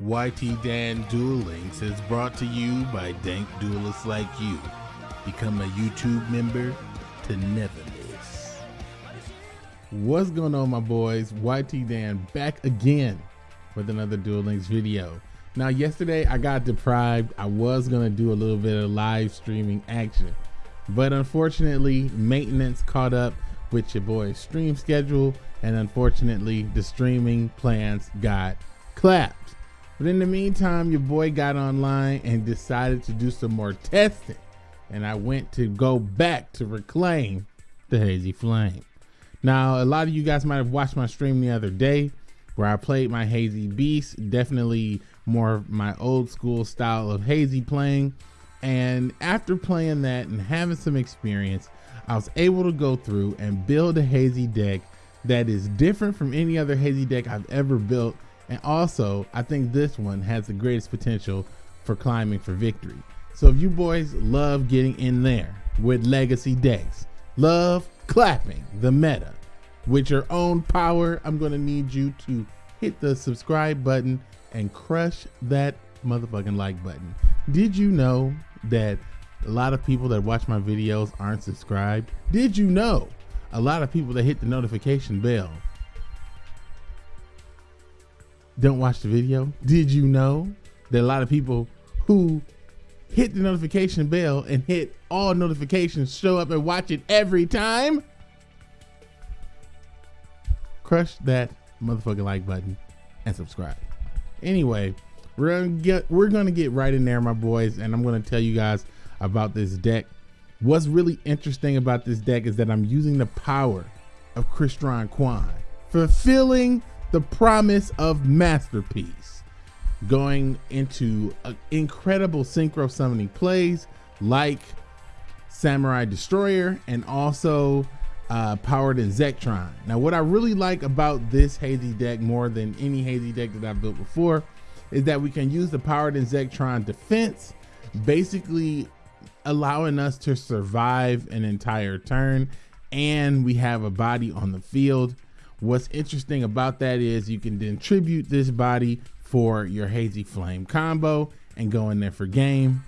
YT Dan Duel Links is brought to you by dank duelists like you. Become a YouTube member to never miss. What's going on, my boys? YT Dan back again with another Duel Links video. Now, yesterday I got deprived. I was going to do a little bit of live streaming action, but unfortunately, maintenance caught up with your boy's stream schedule, and unfortunately, the streaming plans got clapped. But in the meantime, your boy got online and decided to do some more testing. And I went to go back to reclaim the Hazy Flame. Now, a lot of you guys might have watched my stream the other day where I played my Hazy Beast, definitely more my old school style of Hazy playing. And after playing that and having some experience, I was able to go through and build a Hazy deck that is different from any other Hazy deck I've ever built and also, I think this one has the greatest potential for climbing for victory. So if you boys love getting in there with legacy decks, love clapping the meta with your own power, I'm to need you to hit the subscribe button and crush that motherfucking like button. Did you know that a lot of people that watch my videos aren't subscribed? Did you know a lot of people that hit the notification bell don't watch the video? Did you know that a lot of people who hit the notification bell and hit all notifications show up and watch it every time? Crush that motherfucking like button and subscribe. Anyway, we're gonna get we're gonna get right in there, my boys, and I'm gonna tell you guys about this deck. What's really interesting about this deck is that I'm using the power of Crystron Quan, fulfilling the promise of masterpiece going into incredible synchro summoning plays like samurai destroyer and also uh, Powered Inzektron. Now, what I really like about this hazy deck more than any hazy deck that I've built before is that we can use the Powered Inzektron defense, basically allowing us to survive an entire turn, and we have a body on the field What's interesting about that is you can then tribute this body for your Hazy Flame combo and go in there for game,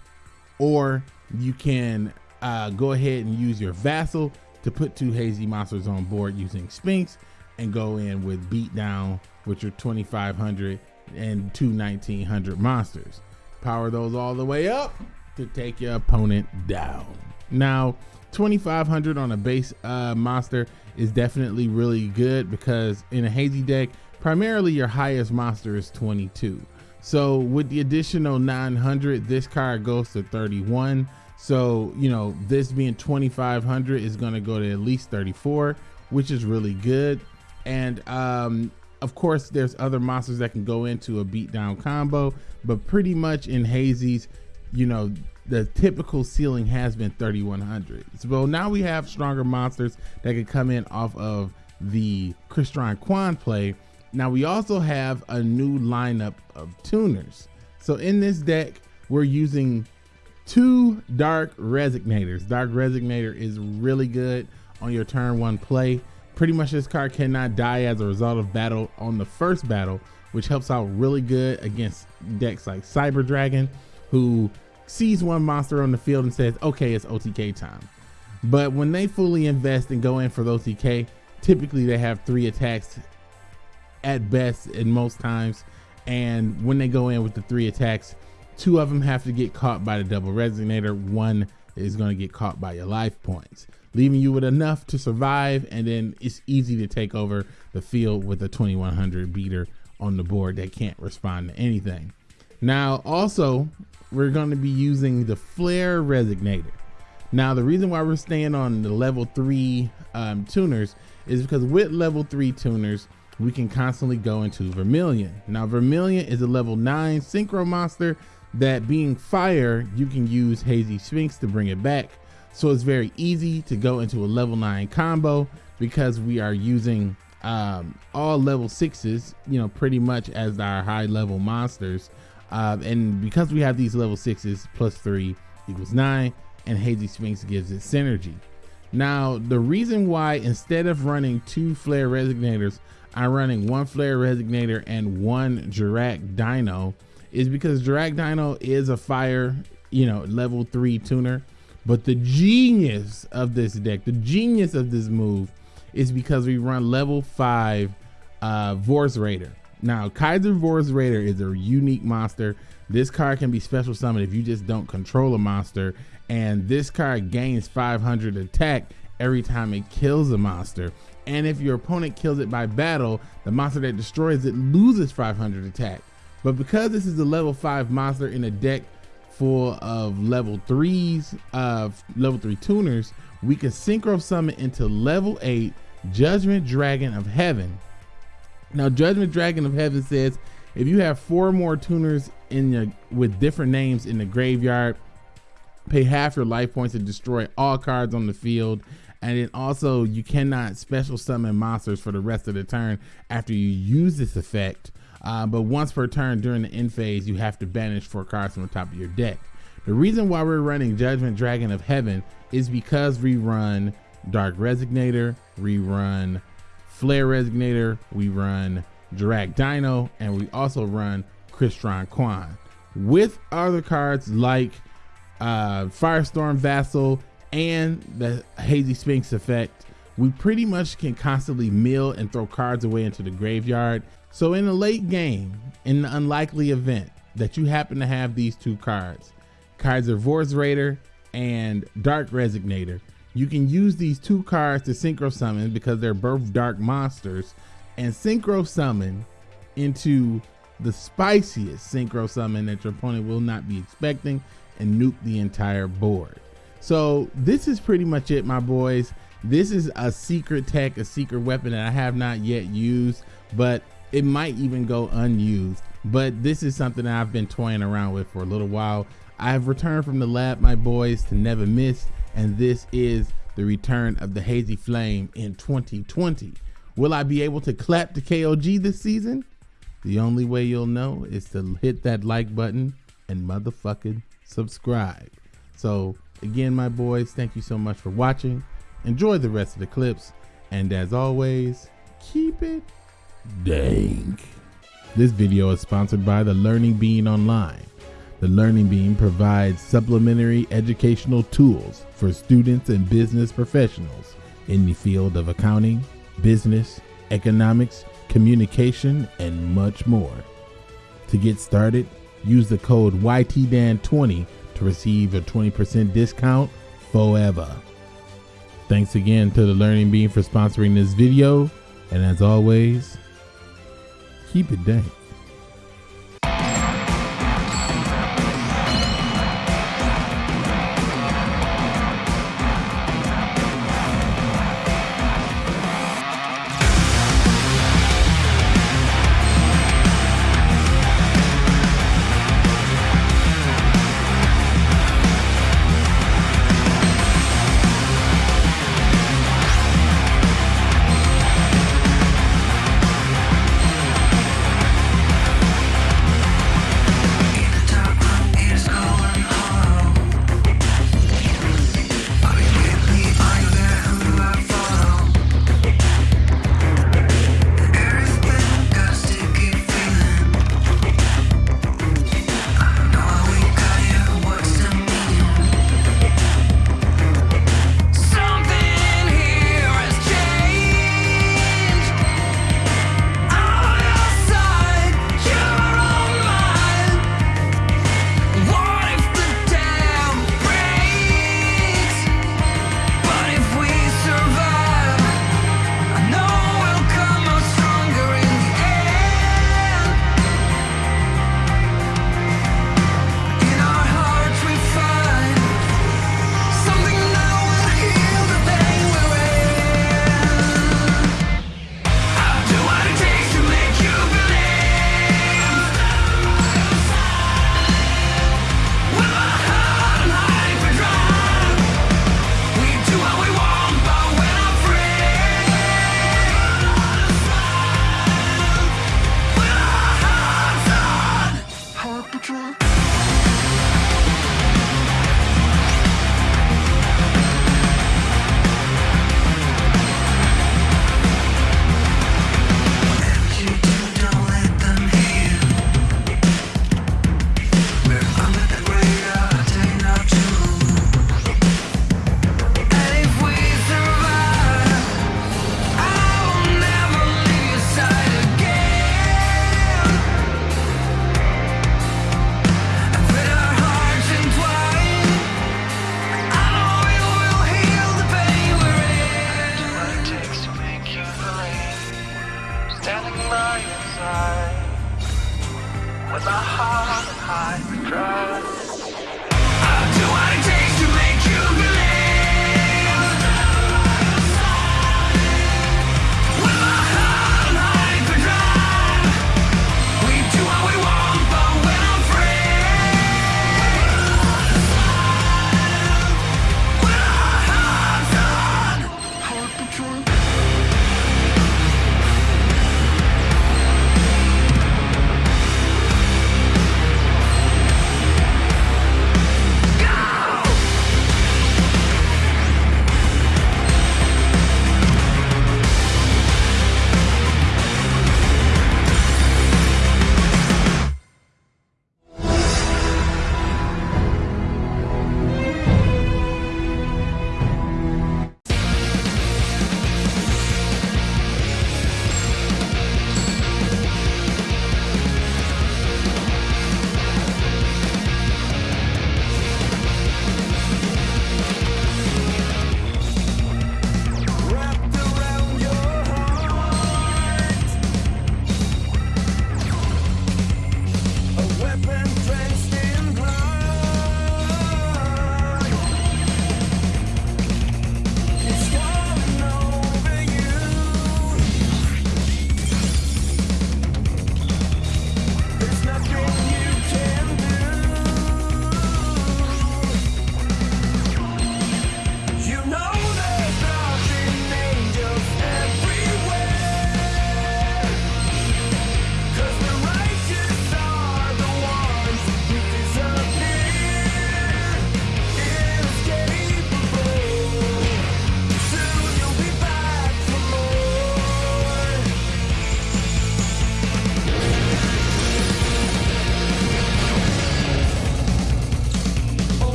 or you can uh, go ahead and use your Vassal to put two Hazy monsters on board using Sphinx and go in with Beatdown with your 2500 and two 1900 monsters. Power those all the way up to take your opponent down. Now, 2500 on a base uh, monster is definitely really good because in a hazy deck, primarily your highest monster is 22. So with the additional 900, this card goes to 31. So, you know, this being 2500 is going to go to at least 34, which is really good. And um, of course, there's other monsters that can go into a beatdown combo, but pretty much in hazies, you know, the typical ceiling has been 3100. So now we have stronger monsters that can come in off of the Crystron Quan play. Now we also have a new lineup of tuners. So in this deck, we're using two Dark Resonators. Dark Resonator is really good on your turn one play. Pretty much this card cannot die as a result of battle on the first battle, which helps out really good against decks like Cyber Dragon, who sees one monster on the field and says, okay, it's OTK time. But when they fully invest and go in for the OTK, typically they have three attacks at best and most times. And when they go in with the three attacks, two of them have to get caught by the double resonator. One is going to get caught by your life points, leaving you with enough to survive. And then it's easy to take over the field with a 2100 beater on the board that can't respond to anything. Now, also, we're going to be using the Flare Resonator. Now, the reason why we're staying on the level three um, tuners is because with level three tuners, we can constantly go into Vermilion. Now, Vermilion is a level nine synchro monster that being fire, you can use Hazy Sphinx to bring it back. So it's very easy to go into a level nine combo because we are using um, all level sixes, you know, pretty much as our high level monsters. Uh, and because we have these level sixes, plus three equals nine, and Hazy Sphinx gives it synergy. Now, the reason why instead of running two flare resonators, I'm running one Flare Resonator and one Jurrac Dino is because Jurrac Dino is a fire, you know, level three tuner. But the genius of this deck, the genius of this move is because we run level five uh, Vorse Raider. Now, Kaiser Vorse Raider is a unique monster. This card can be special summoned if you just don't control a monster. And this card gains 500 attack every time it kills a monster. And if your opponent kills it by battle, the monster that destroys it loses 500 attack. But because this is a level 5 monster in a deck full of level 3s, of uh, level 3 tuners, we can synchro summon into level 8 Judgment Dragon of Heaven. Now, Judgment Dragon of Heaven says if you have four more tuners in your with different names in the graveyard, pay half your life points to destroy all cards on the field. And then also you cannot special summon monsters for the rest of the turn after you use this effect. Uh, but once per turn during the end phase, you have to banish four cards from the top of your deck. The reason why we're running Judgment Dragon of Heaven is because we run Dark Resonator, we run Flare Resonator, we run Jurrac Dino, and we also run Crystron Quan. With other cards like uh, Firestorm Vassal and the Hazy Sphinx effect, we pretty much can constantly mill and throw cards away into the graveyard. So in a late game, in the unlikely event that you happen to have these two cards, Kaiser Vorse Raider and Dark Resonator, you can use these two cards to synchro summon because they're both dark monsters and synchro summon into the spiciest synchro summon that your opponent will not be expecting and nuke the entire board. So this is pretty much it, my boys. This is a secret tech, a secret weapon that I have not yet used, but it might even go unused. But this is something I've been toying around with for a little while. I have returned from the lab, my boys, to never miss, and this is the return of the Hazy Flame in 2020. Will I be able to clap the KOG this season? The only way you'll know is to hit that like button and motherfucking subscribe. So again, my boys, thank you so much for watching. Enjoy the rest of the clips. And as always, keep it dank. This video is sponsored by the Learning Beam Online. The Learning Beam provides supplementary educational tools for students and business professionals in the field of accounting, business, economics, communication, and much more. To get started, use the code YTDAN20 to receive a 20% discount forever. Thanks again to the Learning Beam for sponsoring this video, and as always, keep it dank.